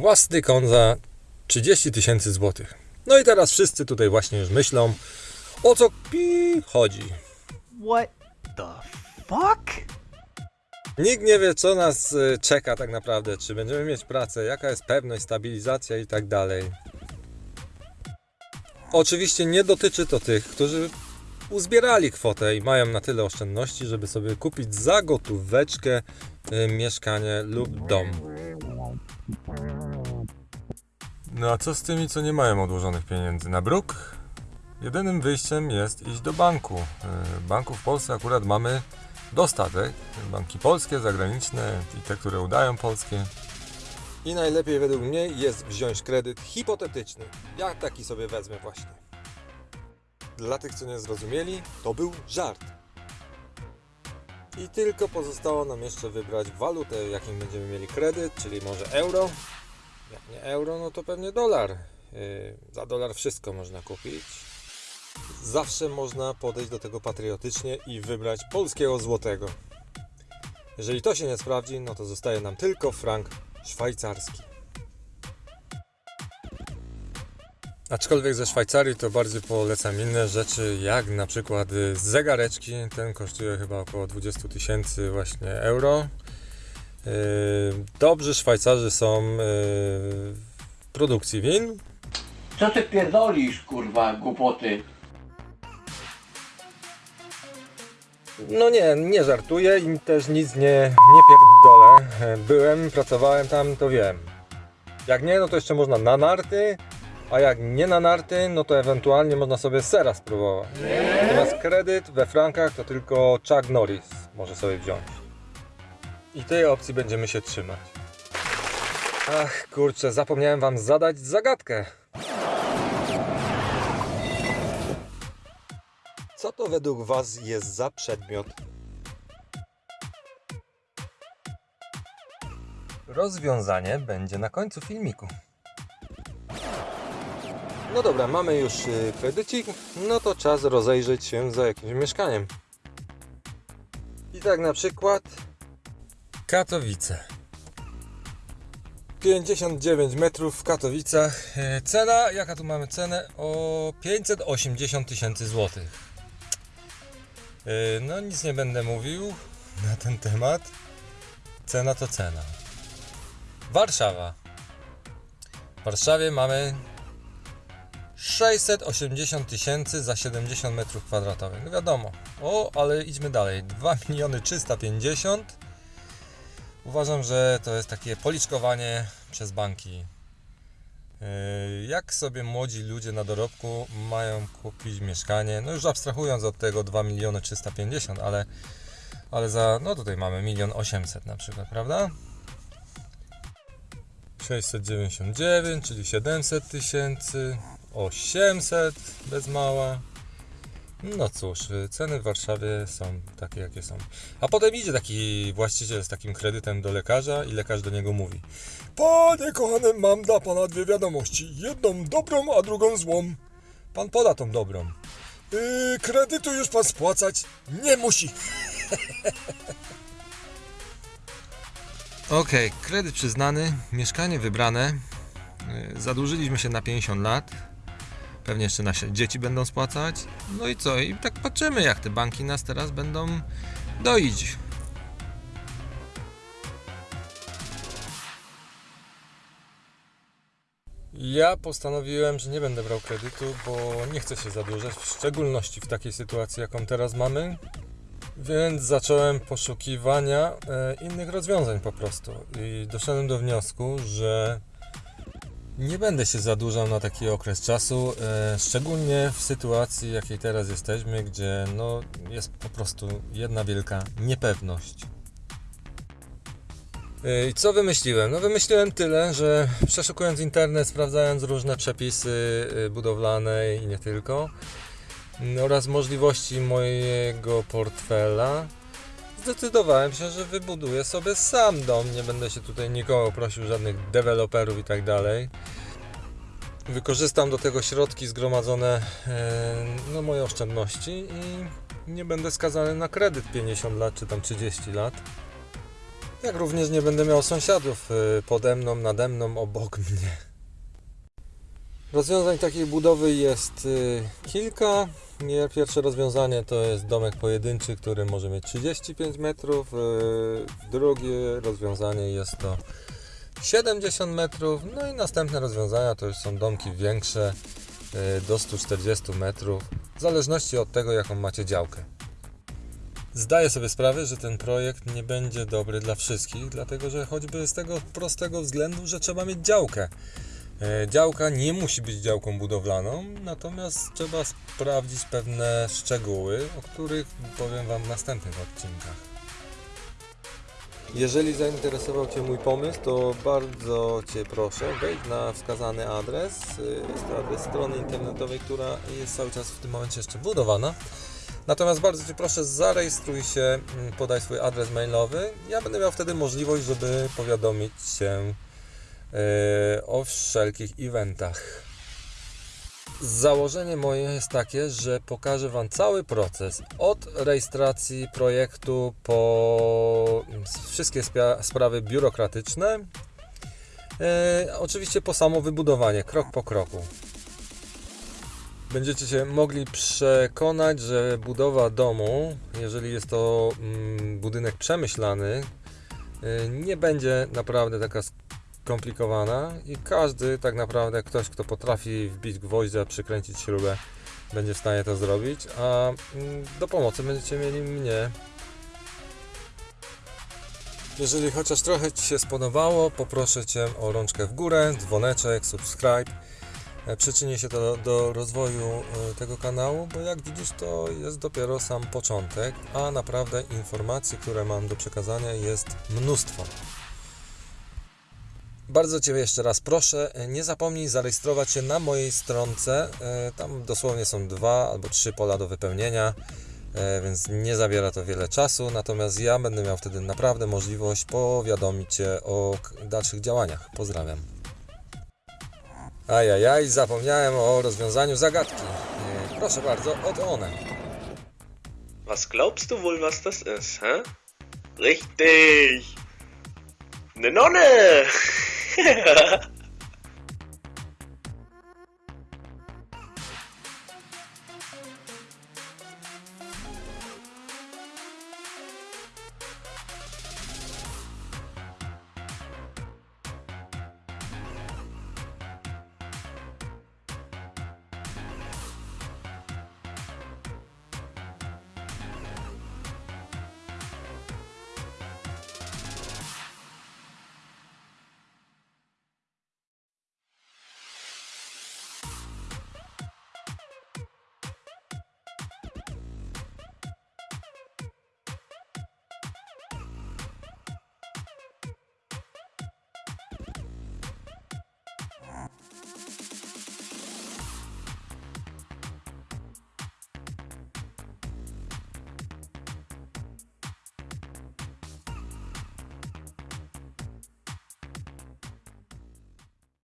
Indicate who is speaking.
Speaker 1: własny kon za 30 tysięcy złotych. No i teraz wszyscy tutaj właśnie już myślą, o co pi chodzi.
Speaker 2: What the fuck?
Speaker 1: Nikt nie wie, co nas y, czeka tak naprawdę, czy będziemy mieć pracę, jaka jest pewność, stabilizacja i tak dalej. Oczywiście nie dotyczy to tych, którzy uzbierali kwotę i mają na tyle oszczędności, żeby sobie kupić za gotóweczkę y, mieszkanie lub dom. No a co z tymi, co nie mają odłożonych pieniędzy na bruk? Jedynym wyjściem jest iść do banku. Y, Banków w Polsce akurat mamy dostatek. Banki polskie, zagraniczne i te, które udają polskie. I najlepiej według mnie jest wziąć kredyt hipotetyczny. Ja taki sobie wezmę właśnie. Dla tych, co nie zrozumieli, to był żart. I tylko pozostało nam jeszcze wybrać walutę, jakim będziemy mieli kredyt, czyli może euro. Jak nie euro, no to pewnie dolar. Yy, za dolar wszystko można kupić. Zawsze można podejść do tego patriotycznie i wybrać polskiego złotego. Jeżeli to się nie sprawdzi, no to zostaje nam tylko frank szwajcarski. Aczkolwiek ze Szwajcarii to bardziej polecam inne rzeczy, jak na przykład y, zegareczki. Ten kosztuje chyba około 20 tysięcy właśnie euro. Yy, Dobrzy Szwajcarzy są yy, w produkcji win,
Speaker 3: Co ty pierdolisz, kurwa, głupoty?
Speaker 1: No nie, nie żartuję i też nic nie, nie pierdolę. Byłem, pracowałem tam, to wiem. Jak nie, no to jeszcze można na narty, a jak nie na narty, no to ewentualnie można sobie sera spróbować. Natomiast kredyt we frankach to tylko Chuck Norris może sobie wziąć. I tej opcji będziemy się trzymać. Ach, kurczę, zapomniałem wam zadać zagadkę. Co to według Was jest za przedmiot? Rozwiązanie będzie na końcu filmiku. No dobra, mamy już y, kredycik, no to czas rozejrzeć się za jakimś mieszkaniem. I tak na przykład Katowice. 59 metrów w Katowicach. E, Cena, jaka tu mamy cenę? O 580 tysięcy złotych. Yy, No, nic nie będę mówił na ten temat. Cena to cena. Warszawa. W Warszawie mamy 680 tysięcy za 70 metrów kwadratowych. No wiadomo. O, ale idźmy dalej. 2 miliony 350. Uważam, że to jest takie policzkowanie przez banki. Yy, Jak sobie młodzi ludzie na dorobku mają kupić mieszkanie? No już abstrahując od tego 2 miliony 350, ale, ale za, no tutaj mamy 1 800 na przykład, prawda? 699, czyli 700 tysięcy, 800 bez mała. No cóż, y, ceny w Warszawie są takie, jakie są. A potem idzie taki właściciel z takim kredytem do lekarza i lekarz do niego mówi: Panie kochany, mam dla pana dwie wiadomości. Jedną dobrą, a drugą złą. Pan poda tą dobrą. Yy, kredytu już pan spłacać nie musi. Okej, kredyt przyznany, mieszkanie wybrane. Yy, Zadłużyliśmy się na 50 lat. Pewnie jeszcze nasze dzieci będą spłacać. No i co? I tak patrzymy, jak te banki nas teraz będą doić. Ja postanowiłem, że nie będę brał kredytu, bo nie chcę się zadłużać, w szczególności w takiej sytuacji, jaką teraz mamy. Więc zacząłem poszukiwania e, innych rozwiązań po prostu. I doszedłem do wniosku, że nie będę się zadłużał na taki okres czasu, e, szczególnie w sytuacji, jakiej teraz jesteśmy, gdzie no, jest po prostu jedna wielka niepewność. E, I co wymyśliłem? No wymyśliłem tyle, że przeszukując internet, sprawdzając różne przepisy e, budowlane i nie tylko m, oraz możliwości mojego portfela, zdecydowałem się, że wybuduję sobie sam dom. Nie będę się tutaj nikogo prosił, żadnych deweloperów i tak dalej. Wykorzystam do tego środki zgromadzone, e, no moje oszczędności i nie będę skazany na kredyt 50 lat czy tam 30 lat. Jak również nie będę miał sąsiadów y, pode mną, nade mną, obok mnie. Rozwiązań takiej budowy jest y, kilka. Pierwsze rozwiązanie to jest domek pojedynczy, który może mieć 35 metrów. y, Drugie rozwiązanie jest to 70 metrów. No i następne rozwiązania to już są domki większe y, do 140 metrów, w zależności od tego, jaką macie działkę. Zdaję sobie sprawę, że ten projekt nie będzie dobry dla wszystkich, dlatego że choćby z tego prostego względu, że trzeba mieć działkę. E, Działka nie musi być działką budowlaną, natomiast trzeba sprawdzić pewne szczegóły, o których powiem Wam w następnych odcinkach. Jeżeli zainteresował Cię mój pomysł, to bardzo Cię proszę, wejdź na wskazany adres. Y, Jest to adres strony internetowej, która jest cały czas w tym momencie jeszcze budowana. Natomiast bardzo Cię proszę, zarejestruj się, mm, podaj swój adres mailowy. Ja będę miał wtedy możliwość, żeby powiadomić Cię e, o wszelkich eventach. Założenie moje jest takie, że pokażę Wam cały proces od rejestracji projektu po mm, wszystkie sprawy biurokratyczne. E, oczywiście po samo wybudowanie, krok po kroku. Będziecie się mogli przekonać, że budowa domu, jeżeli jest to mm, budynek przemyślany, y, nie będzie naprawdę taka skomplikowana i każdy tak naprawdę, ktoś kto potrafi wbić gwoździa, przykręcić śrubę, będzie w stanie to zrobić, a mm, do pomocy będziecie mieli mnie. Jeżeli chociaż trochę Ci się spodobało, poproszę Cię o rączkę w górę, dzwoneczek, subscribe. E, Przyczyni się to do, do rozwoju e, tego kanału, bo jak widzisz, to jest dopiero sam początek, a naprawdę informacji, które mam do przekazania, jest mnóstwo. Bardzo Cię jeszcze raz proszę, e, nie zapomnij zarejestrować się na mojej stronce. E, Tam dosłownie są dwa albo trzy pola do wypełnienia, e, więc nie zabiera to wiele czasu. Natomiast ja będę miał wtedy naprawdę możliwość powiadomić Cię o dalszych działaniach. Pozdrawiam. Ajajaj, zapomniałem o rozwiązaniu zagadki. Proszę bardzo, oto one.
Speaker 4: Was glaubst du wohl, was das ist, hä? Richtig! Ne Nonne! ハハハハ。